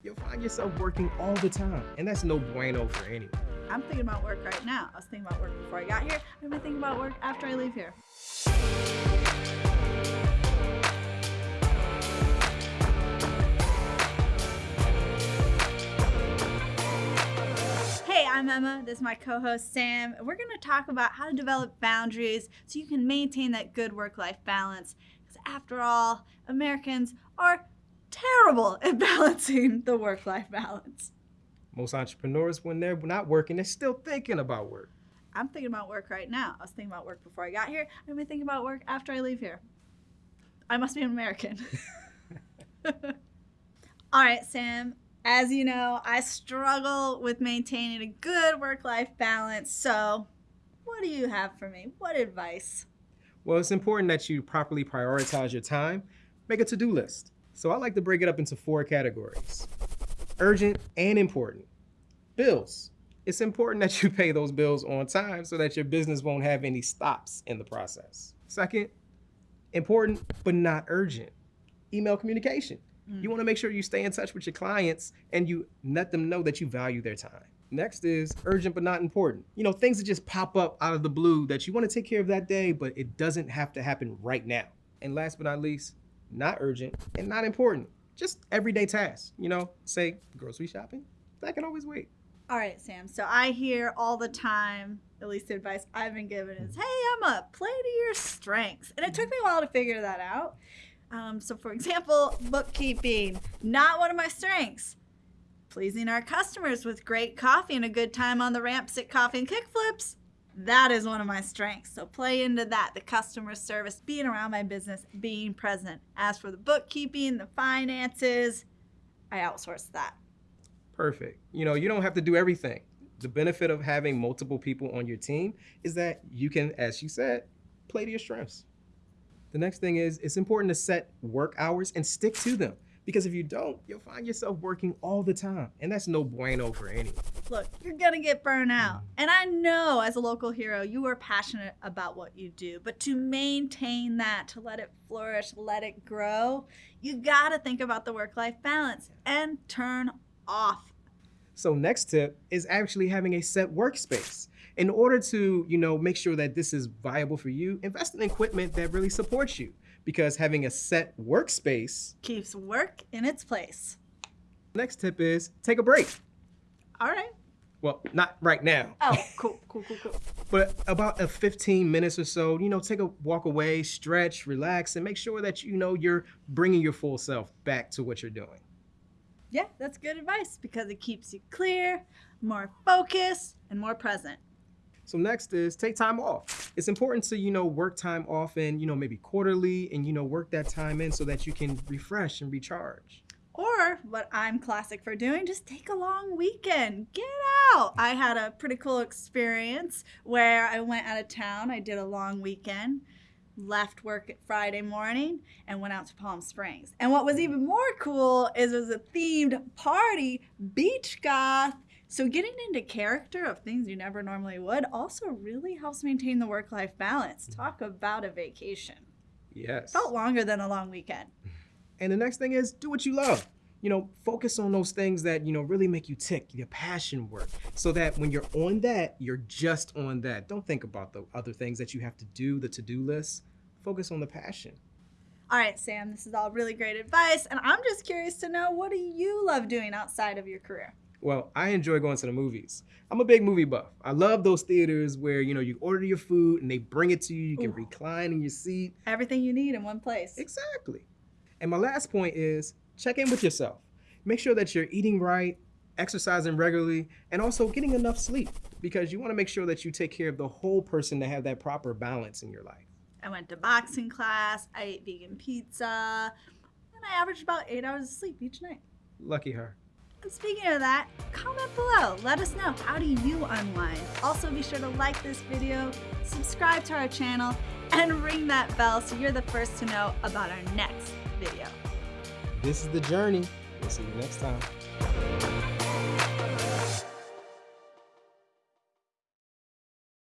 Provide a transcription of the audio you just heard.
you'll find yourself working all the time, and that's no bueno for anyone. I'm thinking about work right now. I was thinking about work before I got here. I'm gonna think about work after I leave here. Hey, I'm Emma. This is my co-host Sam. We're going to talk about how to develop boundaries so you can maintain that good work-life balance. Because after all, Americans are terrible at balancing the work-life balance. Most entrepreneurs, when they're not working, they're still thinking about work. I'm thinking about work right now. I was thinking about work before I got here. I'm going to think about work after I leave here. I must be an American. All right, Sam. As you know, I struggle with maintaining a good work life balance. So, what do you have for me? What advice? Well, it's important that you properly prioritize your time. Make a to do list. So, I like to break it up into four categories urgent and important. Bills. It's important that you pay those bills on time so that your business won't have any stops in the process. Second, important but not urgent. Email communication. Mm. You want to make sure you stay in touch with your clients and you let them know that you value their time. Next is urgent but not important. You know, things that just pop up out of the blue that you want to take care of that day, but it doesn't have to happen right now. And last but not least, not urgent and not important. Just everyday tasks. You know, say grocery shopping. That can always wait. All right, Sam. So I hear all the time, at least the advice I've been given is, hey, I'm up, play to your strengths. And it took me a while to figure that out. Um, so, for example, bookkeeping, not one of my strengths. Pleasing our customers with great coffee and a good time on the ramps at coffee and kickflips. That is one of my strengths. So play into that, the customer service, being around my business, being present. As for the bookkeeping, the finances, I outsource that. Perfect. You know, you don't have to do everything. The benefit of having multiple people on your team is that you can, as you said, play to your strengths. The next thing is it's important to set work hours and stick to them. Because if you don't, you'll find yourself working all the time. And that's no bueno for anyone. Look, you're going to get burned out. And I know as a local hero, you are passionate about what you do. But to maintain that, to let it flourish, let it grow, you got to think about the work life balance and turn off. So, next tip is actually having a set workspace in order to, you know, make sure that this is viable for you, invest in equipment that really supports you because having a set workspace keeps work in its place. Next tip is take a break. All right. Well, not right now. Oh, cool, cool, cool, cool. but about a 15 minutes or so, you know, take a walk away, stretch, relax, and make sure that you know you're bringing your full self back to what you're doing. Yeah, that's good advice because it keeps you clear, more focused, and more present. So next is take time off. It's important to, you know, work time off often, you know, maybe quarterly and, you know, work that time in so that you can refresh and recharge. Or what I'm classic for doing, just take a long weekend. Get out. I had a pretty cool experience where I went out of town. I did a long weekend, left work at Friday morning, and went out to Palm Springs. And what was even more cool is it was a themed party, beach goth, so getting into character of things you never normally would also really helps maintain the work-life balance. Mm-hmm. Talk about a vacation. Yes. Felt longer than a long weekend. And the next thing is do what you love. You know, focus on those things that, you know, really make you tick, your passion work, so that when you're on that, you're just on that. Don't think about the other things that you have to do, the to-do list. Focus on the passion. All right, Sam, this is all really great advice. And I'm just curious to know what do you love doing outside of your career? Well, I enjoy going to the movies. I'm a big movie buff. I love those theaters where, you know, you order your food and they bring it to you. You can Ooh. recline in your seat. Everything you need in one place. Exactly. And my last point is check in with yourself. Make sure that you're eating right, exercising regularly, and also getting enough sleep because you want to make sure that you take care of the whole person to have that proper balance in your life. I went to boxing class, I ate vegan pizza, and I averaged about eight hours of sleep each night. Lucky her. And speaking of that, comment below. Let us know how do you unwind. Also be sure to like this video, subscribe to our channel, and ring that bell so you're the first to know about our next video. This is the journey. We'll see you next time.